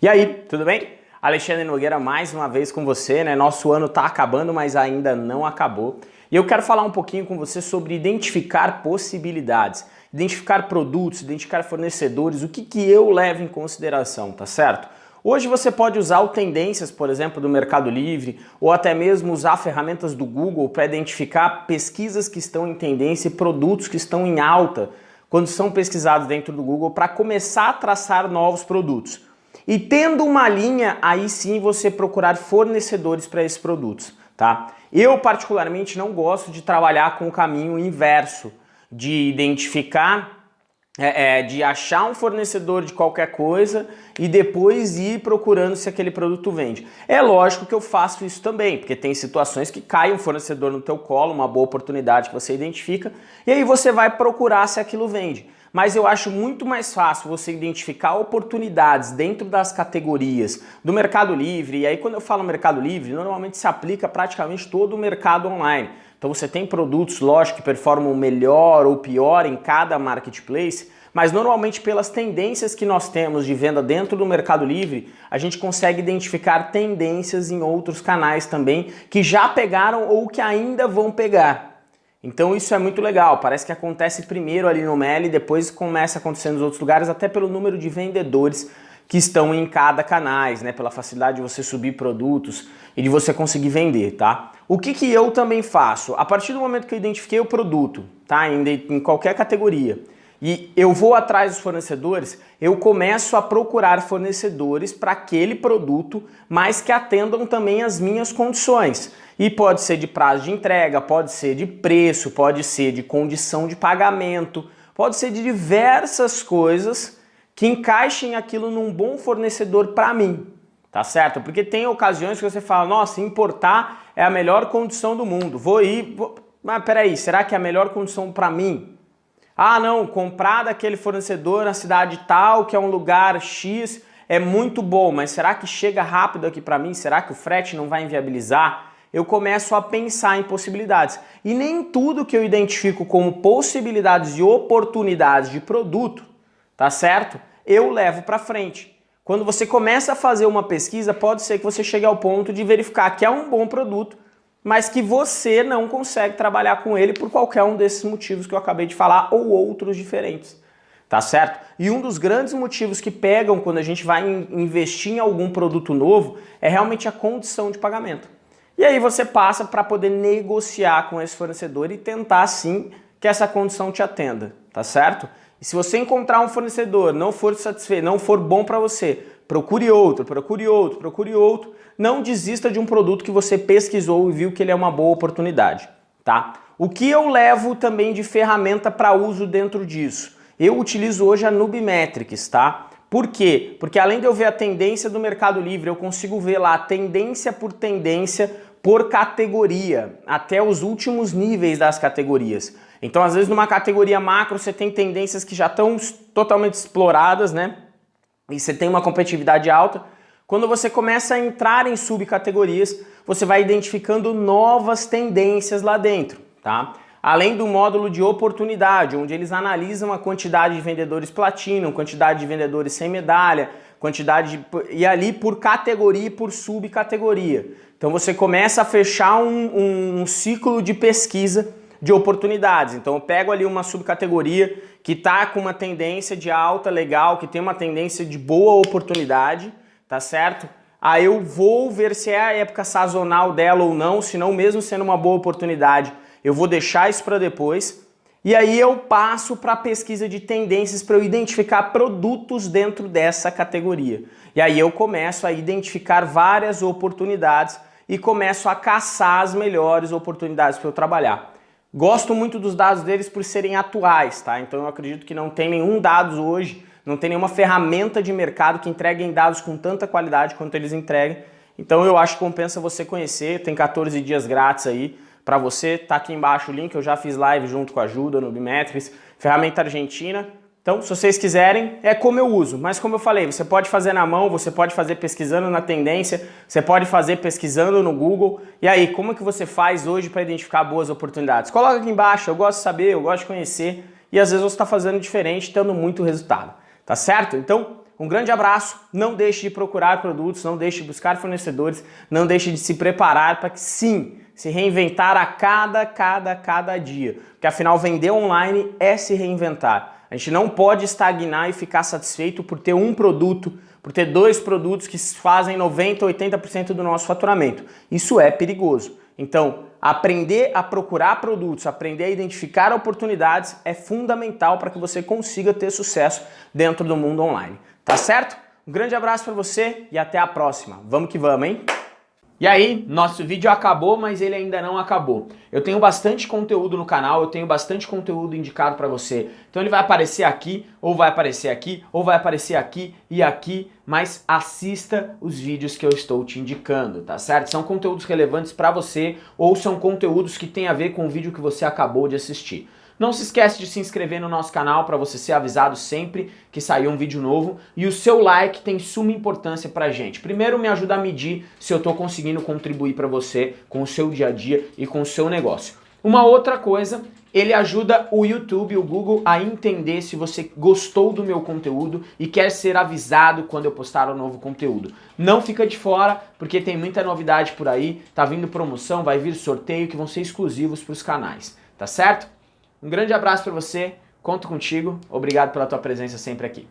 E aí, tudo bem? Alexandre Nogueira mais uma vez com você, né? Nosso ano está acabando, mas ainda não acabou. E eu quero falar um pouquinho com você sobre identificar possibilidades, identificar produtos, identificar fornecedores, o que, que eu levo em consideração, tá certo? Hoje você pode usar o Tendências, por exemplo, do Mercado Livre, ou até mesmo usar ferramentas do Google para identificar pesquisas que estão em tendência e produtos que estão em alta quando são pesquisados dentro do Google para começar a traçar novos produtos. E tendo uma linha, aí sim você procurar fornecedores para esses produtos, tá? Eu particularmente não gosto de trabalhar com o caminho inverso, de identificar é, é, de achar um fornecedor de qualquer coisa e depois ir procurando se aquele produto vende. É lógico que eu faço isso também, porque tem situações que cai um fornecedor no teu colo, uma boa oportunidade que você identifica, e aí você vai procurar se aquilo vende. Mas eu acho muito mais fácil você identificar oportunidades dentro das categorias do Mercado Livre, e aí quando eu falo Mercado Livre, normalmente se aplica praticamente todo o mercado online. Então você tem produtos, lógico, que performam melhor ou pior em cada marketplace, mas normalmente pelas tendências que nós temos de venda dentro do Mercado Livre, a gente consegue identificar tendências em outros canais também que já pegaram ou que ainda vão pegar. Então isso é muito legal, parece que acontece primeiro ali no Meli depois começa a acontecer nos outros lugares, até pelo número de vendedores que estão em cada canais, né? Pela facilidade de você subir produtos e de você conseguir vender, tá? O que, que eu também faço? A partir do momento que eu identifiquei o produto, tá? Em, em qualquer categoria, e eu vou atrás dos fornecedores, eu começo a procurar fornecedores para aquele produto, mas que atendam também as minhas condições. E pode ser de prazo de entrega, pode ser de preço, pode ser de condição de pagamento, pode ser de diversas coisas que encaixem aquilo num bom fornecedor para mim, tá certo? Porque tem ocasiões que você fala, nossa, importar é a melhor condição do mundo, vou ir, vou... mas peraí, será que é a melhor condição para mim? Ah não, comprar daquele fornecedor na cidade tal, que é um lugar X, é muito bom, mas será que chega rápido aqui para mim? Será que o frete não vai inviabilizar? Eu começo a pensar em possibilidades. E nem tudo que eu identifico como possibilidades e oportunidades de produto tá certo? Eu levo para frente. Quando você começa a fazer uma pesquisa, pode ser que você chegue ao ponto de verificar que é um bom produto, mas que você não consegue trabalhar com ele por qualquer um desses motivos que eu acabei de falar ou outros diferentes. Tá certo? E um dos grandes motivos que pegam quando a gente vai investir em algum produto novo é realmente a condição de pagamento. E aí você passa para poder negociar com esse fornecedor e tentar sim que essa condição te atenda, tá certo? E se você encontrar um fornecedor, não for satisfeito, não for bom para você, procure outro, procure outro, procure outro. Não desista de um produto que você pesquisou e viu que ele é uma boa oportunidade, tá? O que eu levo também de ferramenta para uso dentro disso? Eu utilizo hoje a Nubimetrics, tá? Por quê? Porque além de eu ver a tendência do Mercado Livre, eu consigo ver lá tendência por tendência por categoria, até os últimos níveis das categorias. Então, às vezes, numa categoria macro, você tem tendências que já estão totalmente exploradas, né? E você tem uma competitividade alta. Quando você começa a entrar em subcategorias, você vai identificando novas tendências lá dentro, tá? Além do módulo de oportunidade, onde eles analisam a quantidade de vendedores platino, quantidade de vendedores sem medalha, quantidade de... e ali por categoria e por subcategoria. Então você começa a fechar um, um ciclo de pesquisa de oportunidades. Então eu pego ali uma subcategoria que está com uma tendência de alta legal, que tem uma tendência de boa oportunidade, tá certo? Aí eu vou ver se é a época sazonal dela ou não, se não mesmo sendo uma boa oportunidade, eu vou deixar isso para depois. E aí eu passo para a pesquisa de tendências para eu identificar produtos dentro dessa categoria. E aí eu começo a identificar várias oportunidades e começo a caçar as melhores oportunidades para eu trabalhar. Gosto muito dos dados deles por serem atuais, tá? Então eu acredito que não tem nenhum dados hoje, não tem nenhuma ferramenta de mercado que entregue dados com tanta qualidade quanto eles entregam. Então eu acho que compensa você conhecer, tem 14 dias grátis aí para você, tá aqui embaixo o link, eu já fiz live junto com a Ajuda no Bimetrics, ferramenta argentina, então, se vocês quiserem, é como eu uso, mas como eu falei, você pode fazer na mão, você pode fazer pesquisando na tendência, você pode fazer pesquisando no Google. E aí, como é que você faz hoje para identificar boas oportunidades? Coloca aqui embaixo, eu gosto de saber, eu gosto de conhecer, e às vezes você está fazendo diferente, tendo muito resultado, tá certo? Então, Um grande abraço, não deixe de procurar produtos, não deixe de buscar fornecedores, não deixe de se preparar para que sim, se reinventar a cada, cada, cada dia. Porque afinal vender online é se reinventar. A gente não pode estagnar e ficar satisfeito por ter um produto, por ter dois produtos que fazem 90%, 80% do nosso faturamento. Isso é perigoso. Então, aprender a procurar produtos, aprender a identificar oportunidades é fundamental para que você consiga ter sucesso dentro do mundo online. Tá certo? Um grande abraço para você e até a próxima. Vamos que vamos, hein? E aí, nosso vídeo acabou, mas ele ainda não acabou. Eu tenho bastante conteúdo no canal, eu tenho bastante conteúdo indicado para você. Então ele vai aparecer aqui, ou vai aparecer aqui, ou vai aparecer aqui e aqui, mas assista os vídeos que eu estou te indicando, tá certo? São conteúdos relevantes para você, ou são conteúdos que têm a ver com o vídeo que você acabou de assistir. Não se esquece de se inscrever no nosso canal para você ser avisado sempre que sair um vídeo novo e o seu like tem suma importância pra gente. Primeiro me ajuda a medir se eu estou conseguindo contribuir para você com o seu dia a dia e com o seu negócio. Uma outra coisa, ele ajuda o YouTube, o Google a entender se você gostou do meu conteúdo e quer ser avisado quando eu postar um novo conteúdo. Não fica de fora, porque tem muita novidade por aí, tá vindo promoção, vai vir sorteio que vão ser exclusivos para os canais, tá certo? Um grande abraço para você, conto contigo, obrigado pela tua presença sempre aqui.